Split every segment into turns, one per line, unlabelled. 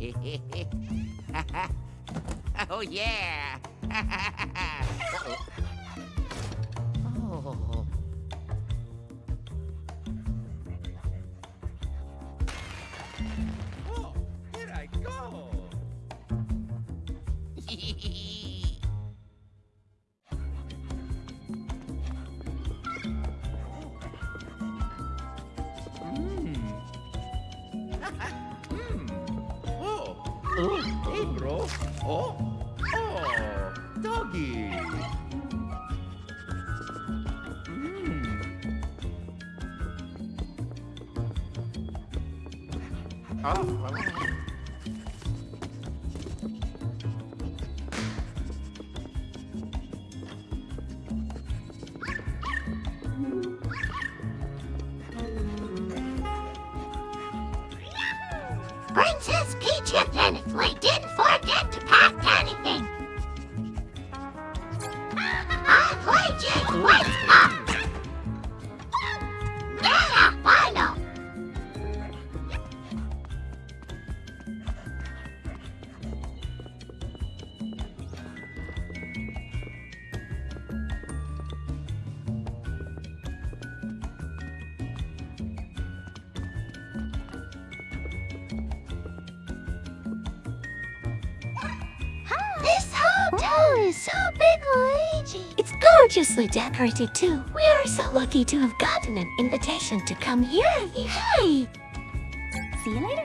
oh yeah. oh.
is so big, Luigi. It's gorgeously decorated too. We are so lucky to have gotten an invitation to come here. Yay! See you later.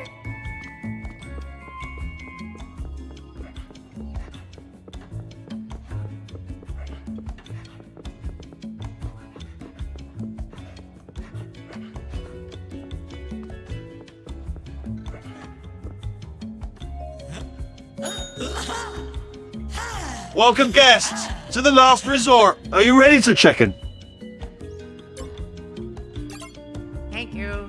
Welcome guests to the last resort. Are you ready to check in?
Thank you.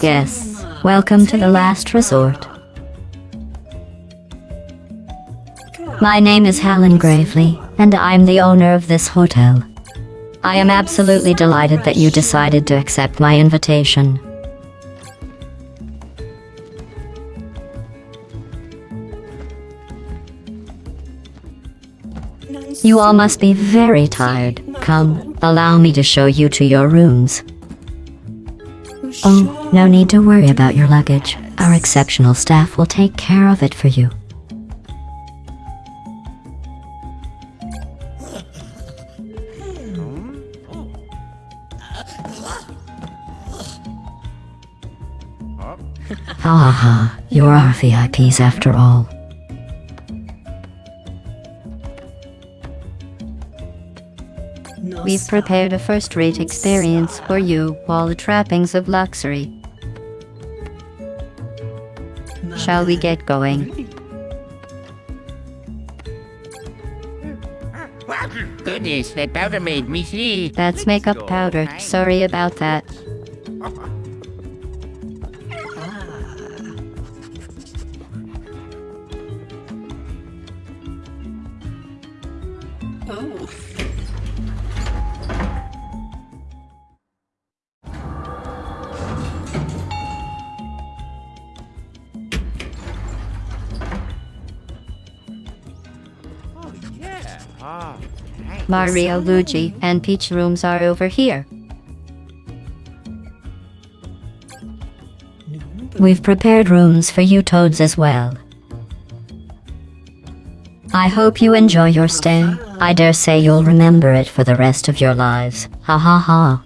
Guests, welcome to the last resort. My name is Hellen Gravely, and I'm the owner of this hotel. I am absolutely delighted that you decided to accept my invitation. You all must be very tired. Come, allow me to show you to your rooms. Oh, no need to worry about your luggage. Our exceptional staff will take care of it for you. Ha ha ha, you're our VIPs after all. We've prepared a first-rate experience for you, all the trappings of luxury. Shall we get going?
Goodness, that powder made me see.
That's makeup powder. Sorry about that. Mario, Luigi, and Peach rooms are over here. We've prepared rooms for you toads as well.
I hope you enjoy your stay. I dare say you'll remember it for the rest of your lives. Ha ha ha.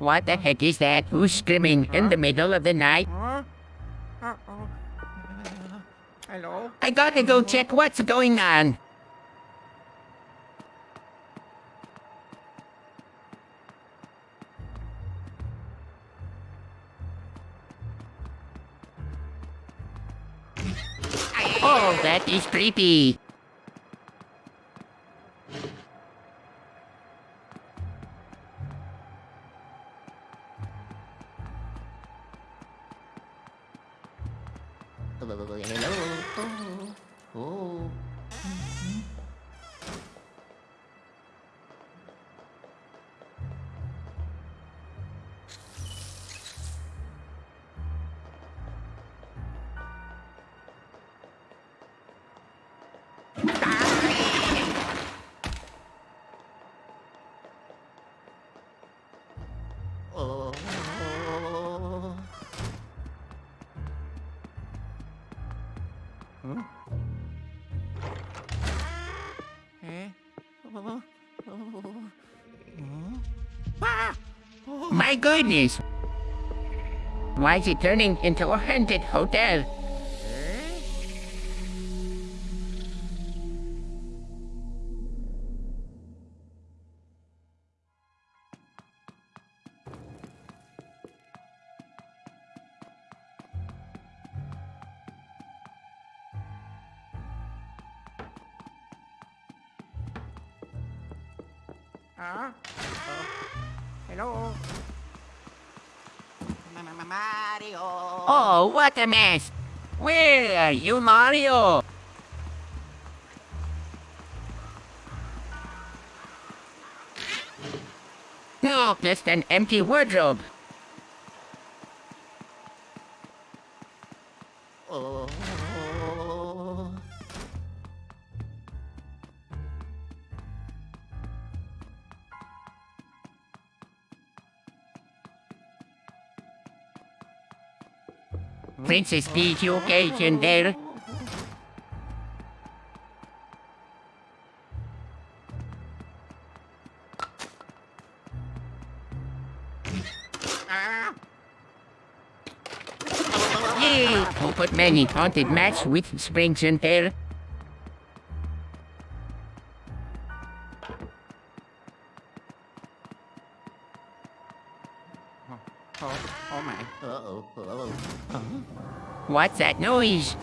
What the heck is that? Who's screaming in the middle of the night? Huh? Uh-oh. Hello? I gotta go check what's going on. Oh, that is creepy. Goodness! Why is it turning into a haunted hotel? Oh! Where are you, Mario? No, just an empty wardrobe.
Princess Peach, you okay in there? Yay! Who put many haunted match with springs in there? What's that noise?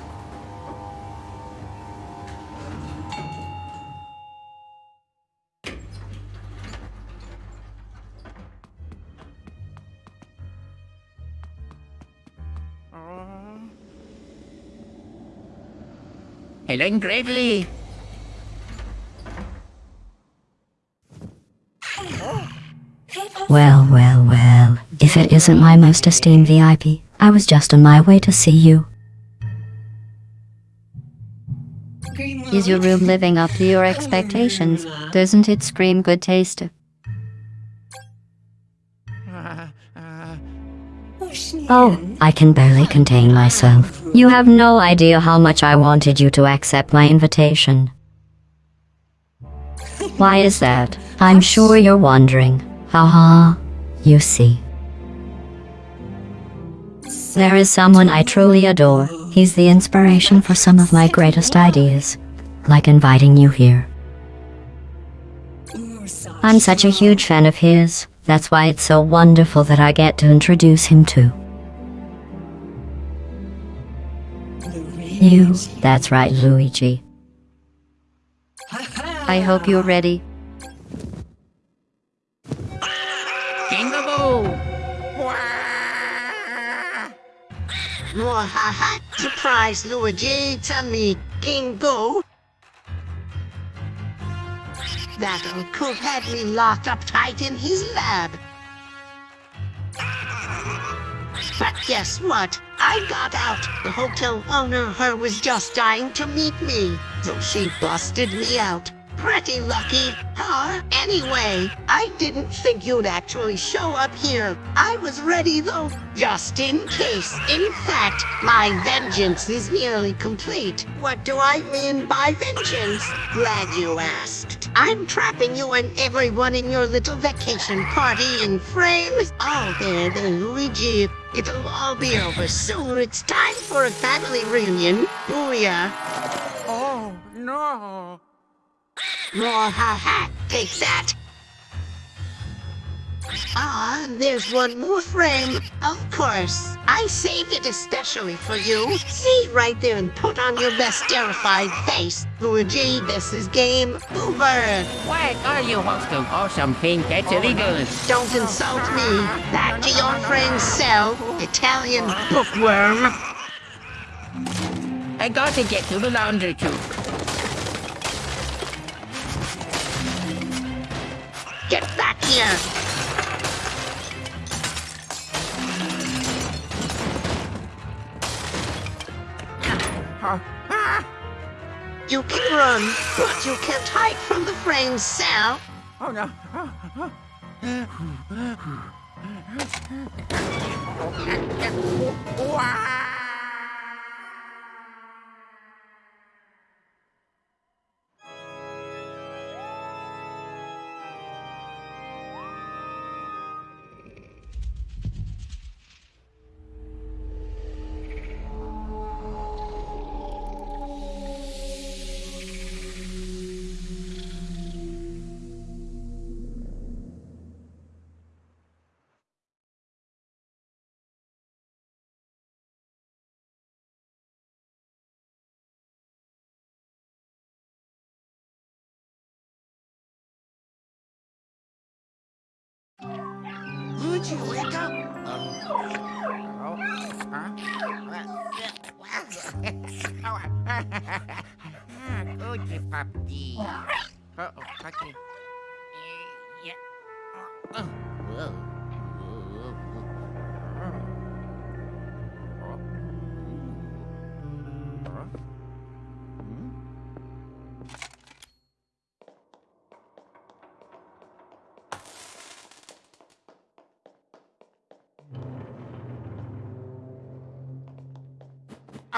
Hellen Gravely!
Well, well, well. If it isn't my most esteemed VIP, I was just on my way to see you. Is your room living up to your expectations? Doesn't it scream good taste? Oh, I can barely contain myself. You have no idea how much I wanted you to accept my invitation. Why is that? I'm sure you're wondering. Haha, you see. There is someone I truly adore. He's the inspiration for some of my greatest ideas, like inviting you here. I'm such a huge fan of his. That's why it's so wonderful that I get to introduce him to you. That's right, Luigi. I hope you're ready.
Mwahaha! Surprise, Luigi! King Boo! That uncle had me locked up tight in his lab. But guess what? I got out. The hotel owner, her, was just dying to meet me. So she busted me out. Pretty lucky, huh? Anyway, I didn't think you'd actually show up here. I was ready though, just in case. In fact, my vengeance is nearly complete. What do I mean by vengeance? Glad you asked. I'm trapping you and everyone in your little vacation party in frames. Oh, there, there, Luigi. It'll all be over soon. It's time for a family reunion. Booyah.
Oh, no!
Ha ha, take that. Ah, there's one more frame. Of course. I saved it especially for you. See right there and put on your best terrified face. Luigi, this is game over.
What are you hosting awesome thing that's illegal?
Don't insult me. Back to your friend's cell, Italian bookworm.
I gotta get to the laundry tube.
Get back here. You can run, but you can't hide from the frame's cell.
Oh no.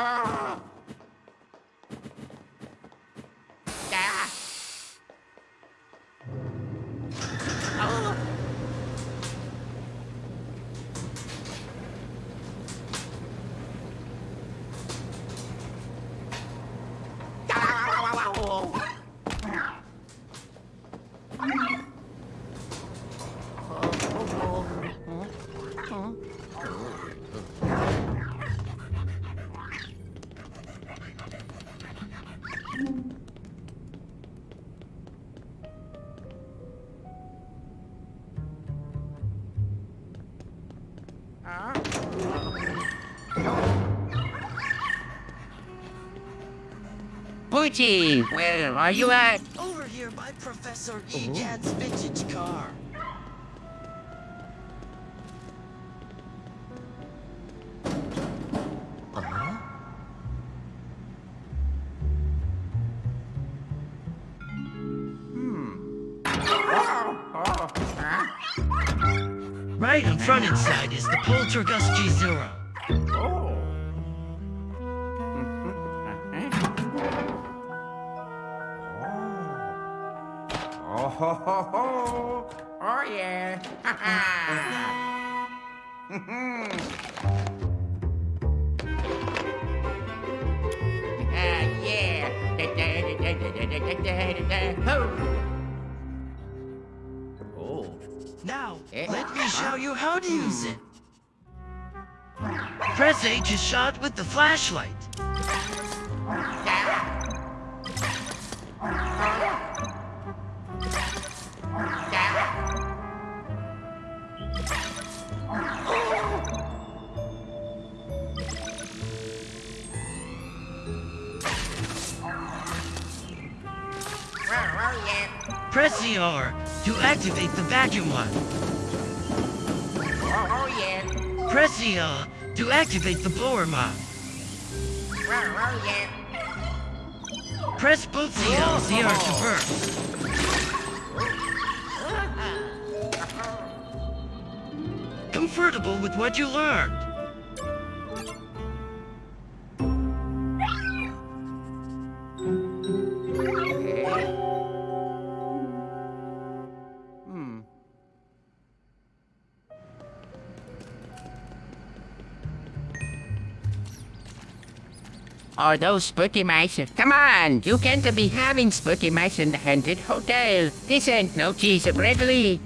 Ah. Poochie, where are you at?
Over here by Professor Ejad's vintage car. Hmm. Oh, oh, oh. Right in front inside is the Poltergust G0.
Ah, yeah.
Oh. Now,
Eh?
let me show you how to use it. Press A to shot with the flashlight.
Yeah.
R to activate the vacuum line.
Oh, oh, yeah.
Press the L to activate the blower mod.
Oh, oh, yeah.
Press both the uh, L's here oh. to burst. Comfortable with what you learned.
Are those spooky mice? Come on, you can't be having spooky mice in the haunted hotel. This ain't no cheese Bradley.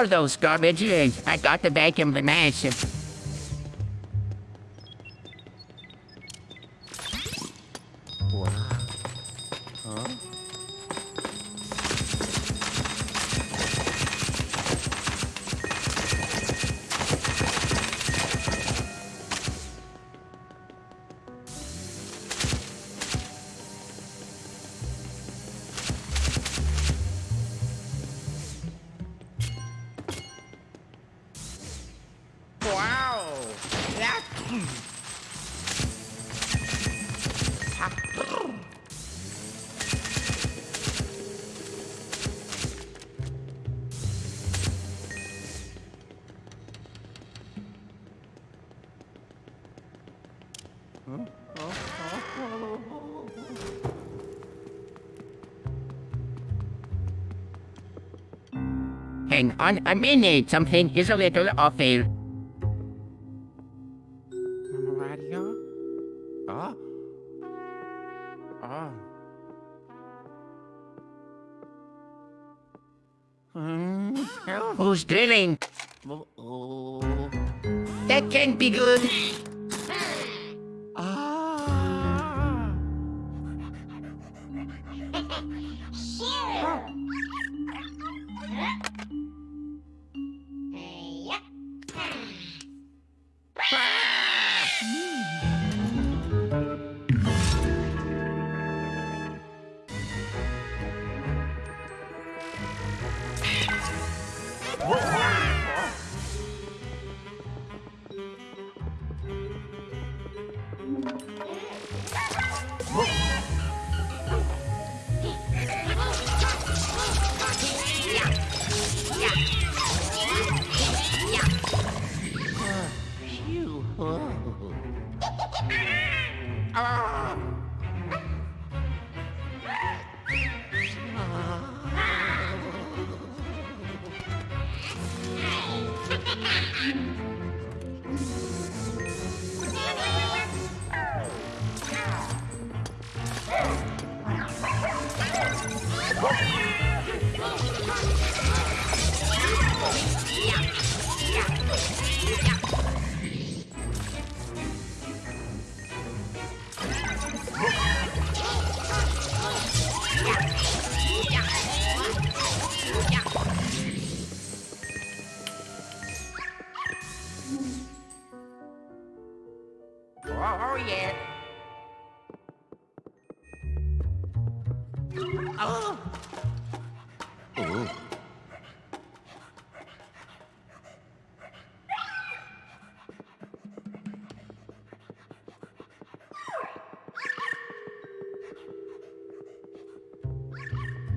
are those garbage eggs? I got to vacuum the mash. Wow. On a minute, something is a little off here. Radio? Oh? Oh. Hmm, Who's drilling? Oh. That can't be good.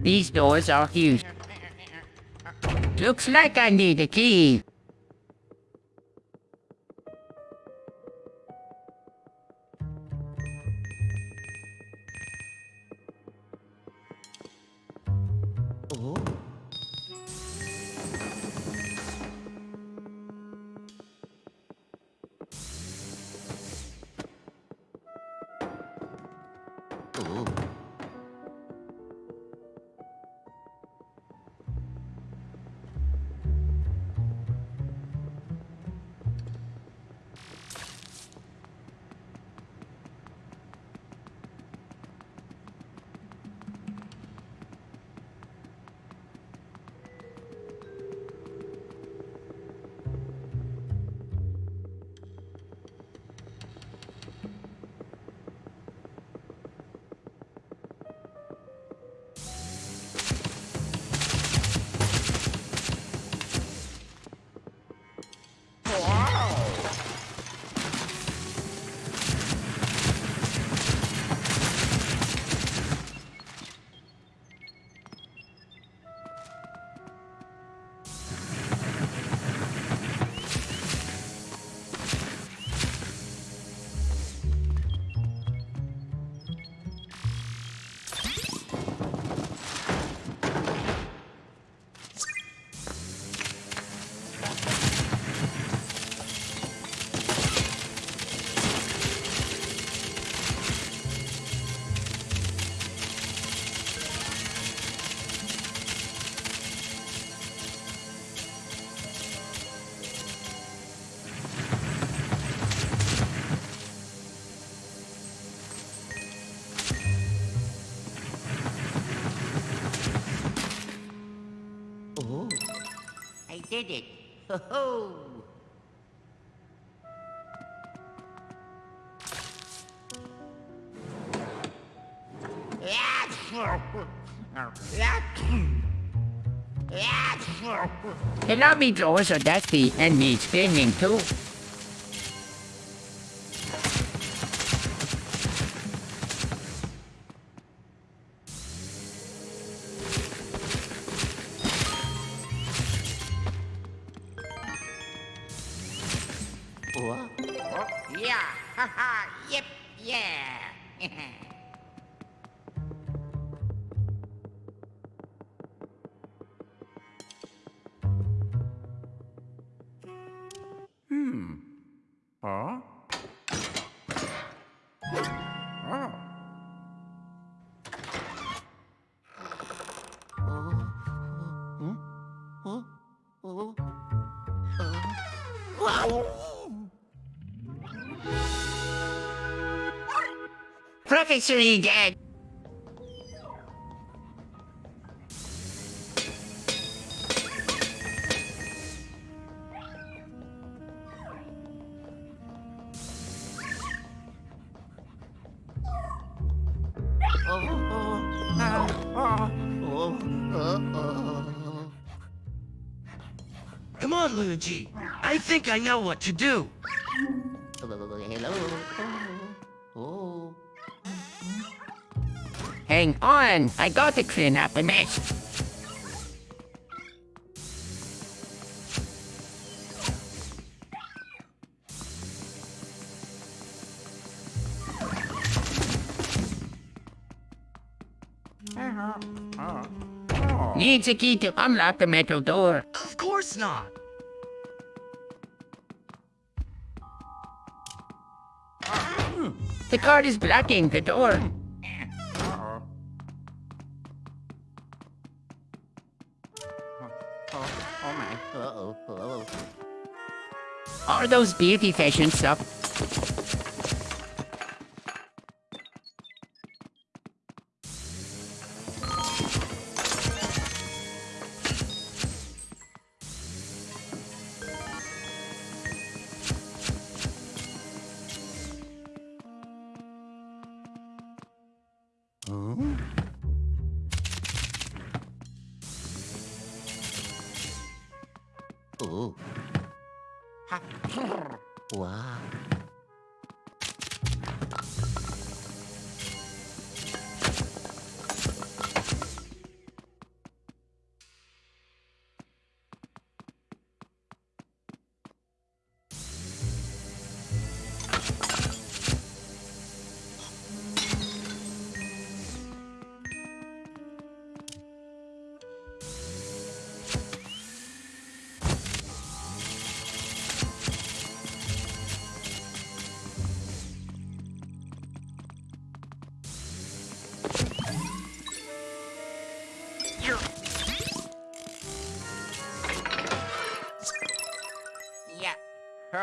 These doors are huge. Looks like I need a key. It. Ho ho! The lobby doors are dusty and need cleaning too. Professor Egan!
Come on, Luigi. I think I know what to do.
Hang on, I got to clean up a mess. Needs a key to unlock the metal door.
Of course not.
The card is blocking the door. Are those beauty fashion stuff? Oh. Oh. Yeah.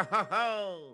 Ho oh.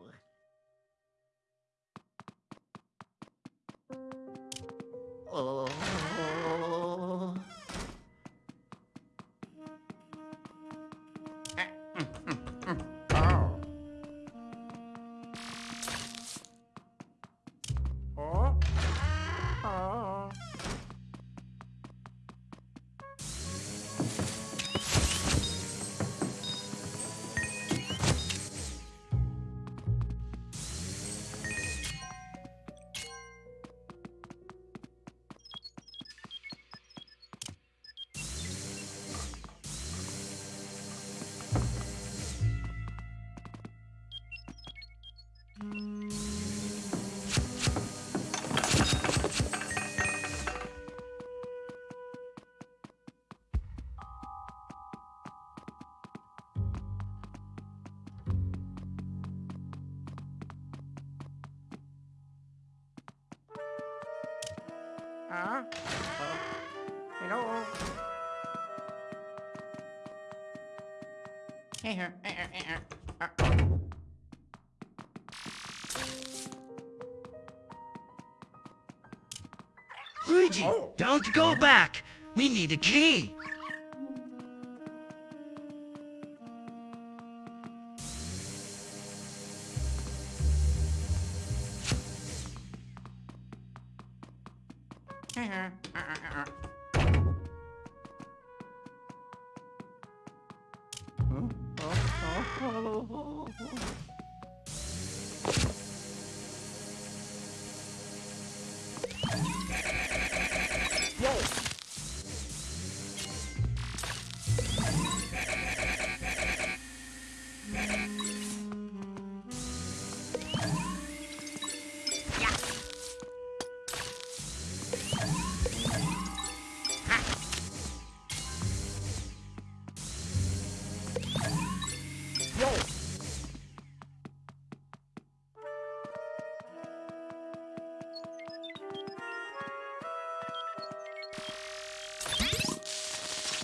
Luigi, don't go back. We need a key.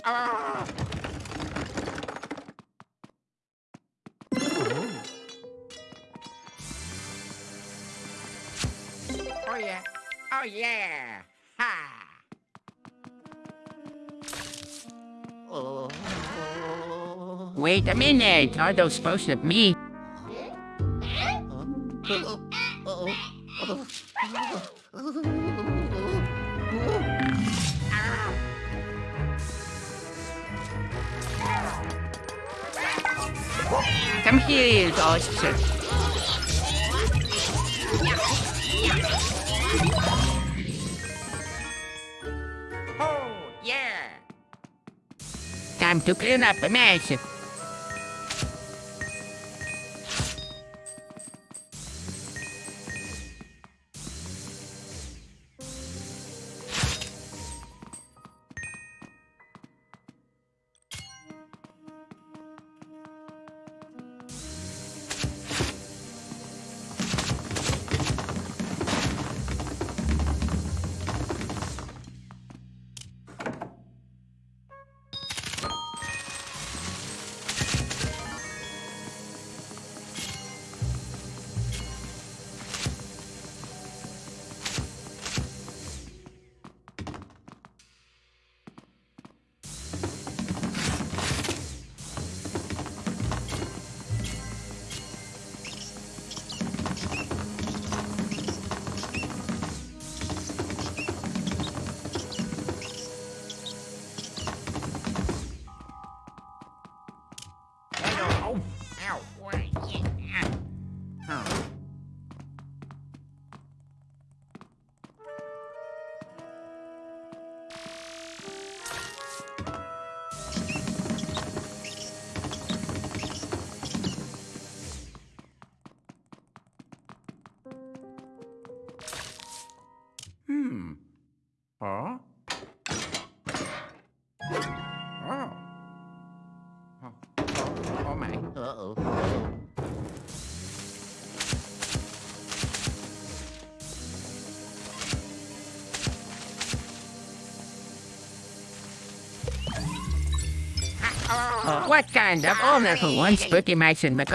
Oh. oh yeah. Oh yeah. Ha. Oh. Wait a minute. Are those supposed to be? Here, ghosts. Oh, yeah. Time to clean up a mess. What kind of oh, owner who wants spooky mice in the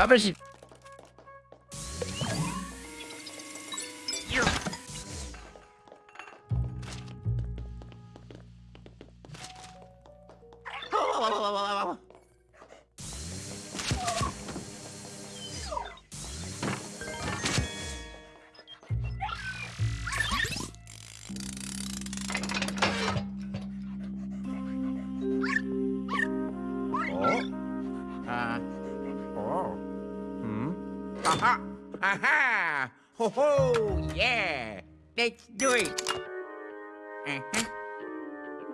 Uh-huh.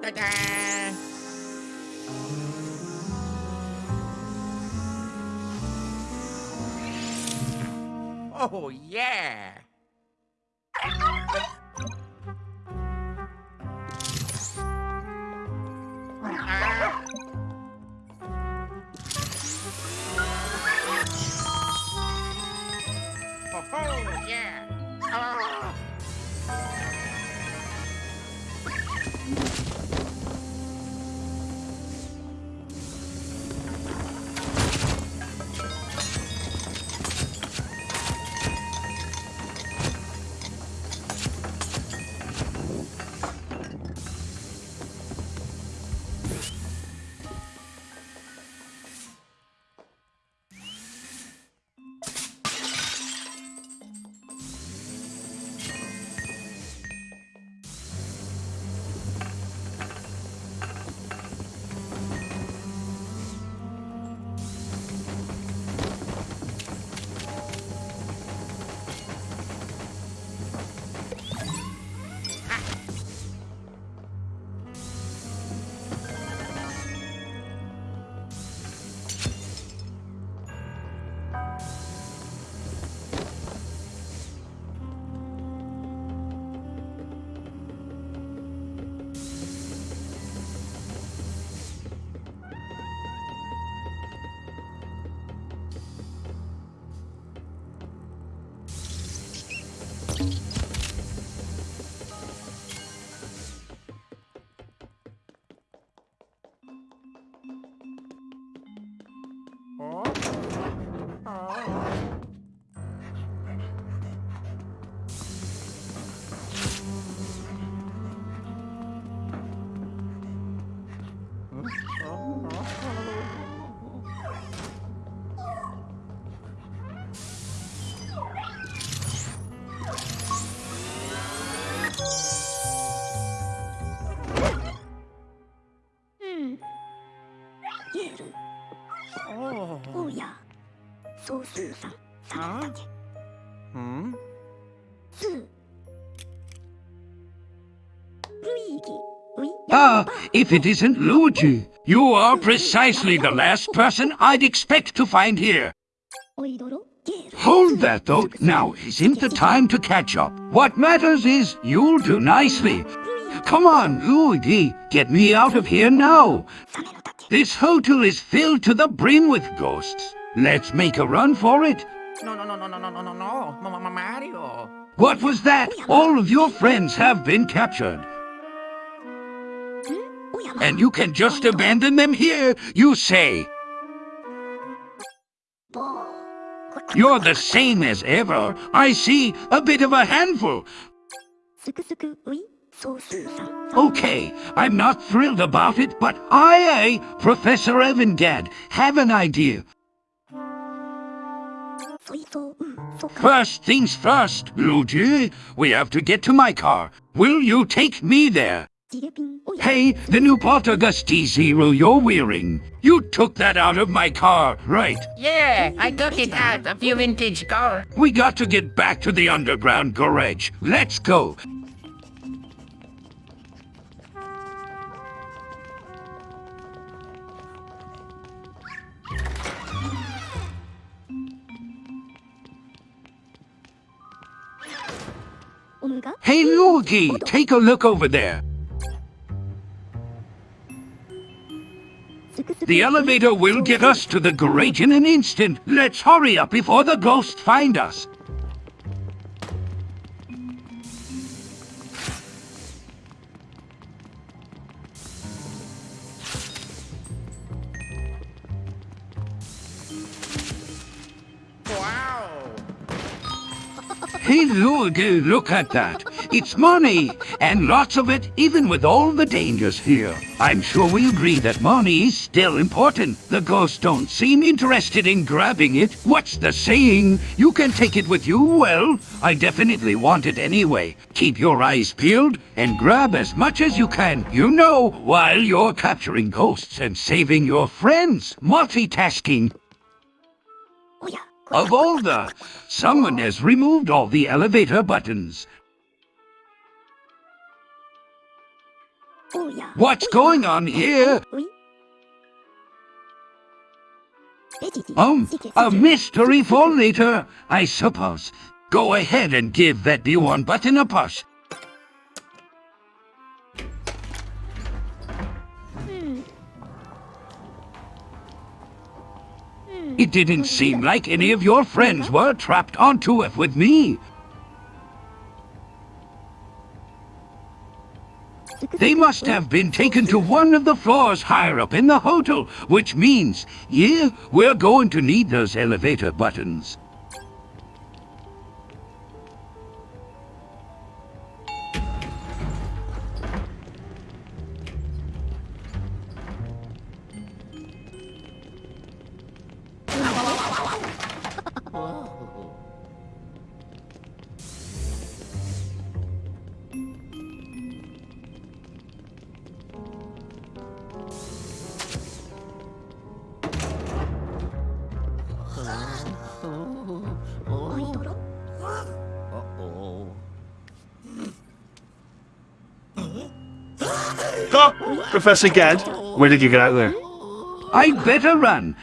Ta-da! Oh, yeah!
Hmm?
Ah, if it isn't Luigi! You are precisely the last person I'd expect to find here! Hold that thought! Now isn't the time to catch up. What matters is you'll do nicely. Come on, Luigi, get me out of here now! This hotel is filled to the brim with ghosts. Let's make a run for it.
No, no, no, no, no, no, no, no, no, Mario.
What was that? All of your friends have been captured. And you can just abandon them here, you say? You're the same as ever. I see a bit of a handful. Okay, I'm not thrilled about it, but I, I Professor Evangad, have an idea. First things first, Luigi. We have to get to my car. Will you take me there? Hey, the new Poltergust G-00 you're wearing. You took that out of my car, right?
Yeah, I took it out of your vintage car.
We got to get back to the underground garage. Let's go. Hey, Luigi, take a look over there. The elevator will get us to the grate in an instant. Let's hurry up before the ghosts find us. Hey, Luigi, look at that. It's money, and lots of it, even with all the dangers here. I'm sure we agree that money is still important. The ghosts don't seem interested in grabbing it. What's the saying? You can take it with you. Well, I definitely want it anyway. Keep your eyes peeled and grab as much as you can, you know, while you're capturing ghosts and saving your friends. Multitasking. Of all the... Someone has removed all the elevator buttons. What's going on here? Um, a mystery for later, I suppose. Go ahead and give that B1 button a push. It didn't seem like any of your friends were trapped onto it with me. They must have been taken to one of the floors higher up in the hotel, which means, yeah, we're going to need those elevator buttons.
Professor Gadd, where did you get out there?
I'd better run.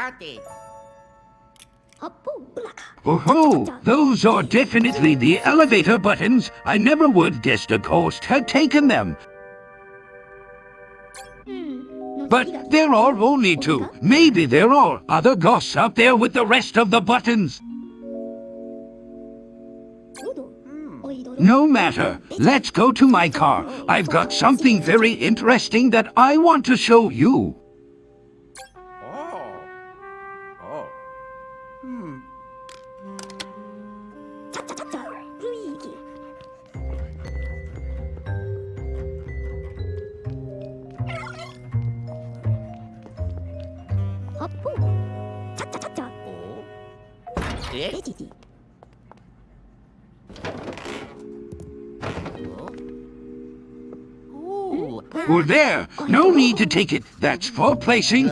Copy.
Oh, those are definitely the elevator buttons. I never would guess a ghost had taken them. Hmm. But there are only two. Maybe there are other ghosts out there with the rest of the buttons. No matter. Let's go to my car. I've got something very interesting that I want to show you. Need to take it. That's for placing.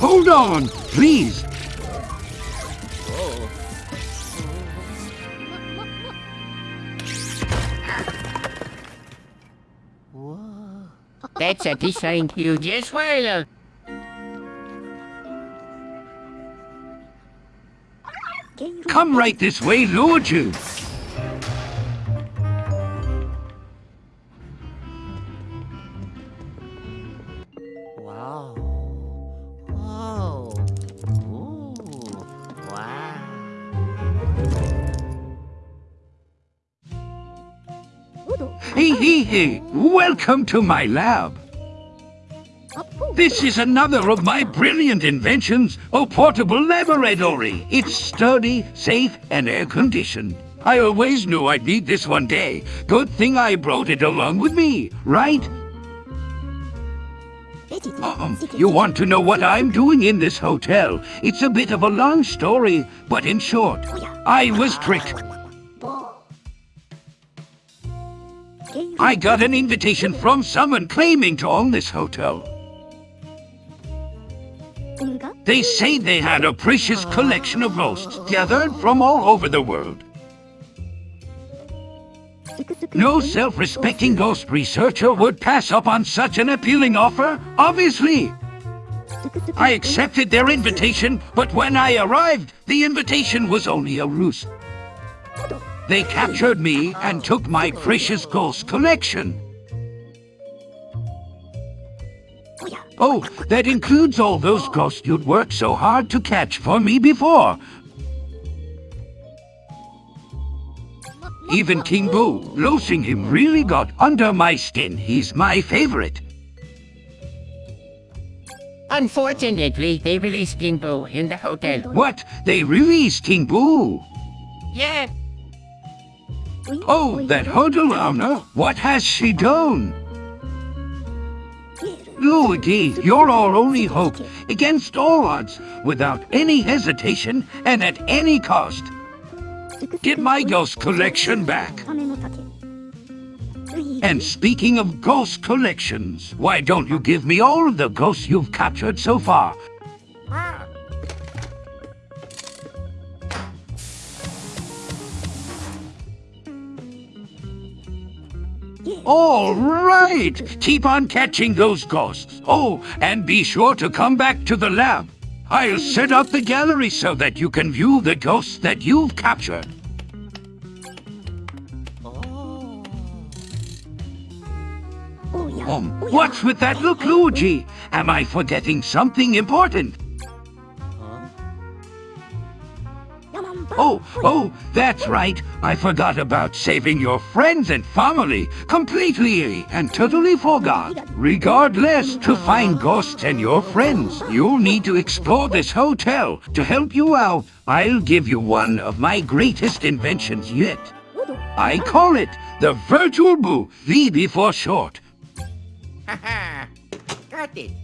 Hold on, please.
That's a decent huge as well.
Uh, Come right this way, Lord you. Welcome to my lab. This is another of my brilliant inventions, a portable laboratory. It's sturdy, safe, and air-conditioned. I always knew I'd need this one day. Good thing I brought it along with me, right? Um, you want to know what I'm doing in this hotel? It's a bit of a long story, but in short, I was tricked. I got an invitation from someone claiming to own this hotel. They say they had a precious collection of ghosts gathered from all over the world. No self-respecting ghost researcher would pass up on such an appealing offer, obviously. I accepted their invitation, but when I arrived, the invitation was only a ruse. They captured me and took my precious ghost collection. Oh, that includes all those ghosts you'd worked so hard to catch for me before. Even King Boo, losing him really got under my skin. He's my favorite.
Unfortunately, they released King Boo in the hotel.
What? They released King Boo?
Yeah,
Oh, that Hodalana? What has she done? Luigi, you're our only hope, against all odds, without any hesitation, and at any cost. Get my ghost collection back. And speaking of ghost collections, why don't you give me all of the ghosts you've captured so far? Ah, All right. Keep on catching those ghosts. Oh, and be sure to come back to the lab. I'll set up the gallery so that you can view the ghosts that you've captured. Um, what's with that look, Luigi? Am I forgetting something important? Oh, oh, that's right. I forgot about saving your friends and family. Completely and totally forgot. Regardless, to find ghosts and your friends, you'll need to explore this hotel. To help you out, I'll give you one of my greatest inventions yet. I call it the Virtual Boo, VB for short.
Haha. Got it.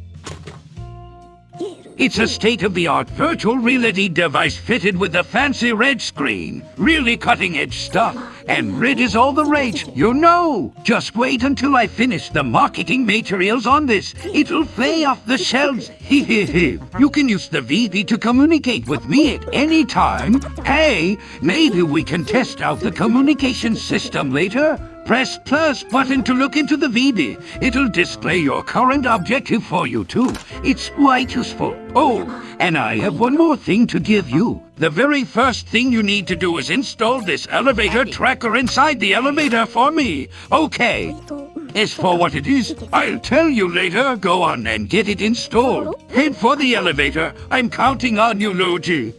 It's a state-of-the-art virtual reality device fitted with a fancy red screen. Really cutting-edge stuff. And red is all the rage, you know. Just wait until I finish the marketing materials on this. It'll fly off the shelves. you can use the VB to communicate with me at any time. Hey, maybe we can test out the communication system later. Press plus button to look into the VB. It'll display your current objective for you too. It's quite useful. Oh, and I have one more thing to give you. The very first thing you need to do is install this elevator tracker inside the elevator for me. Okay. As for what it is, I'll tell you later. Go on and get it installed. Head for the elevator. I'm counting on you, Luigi.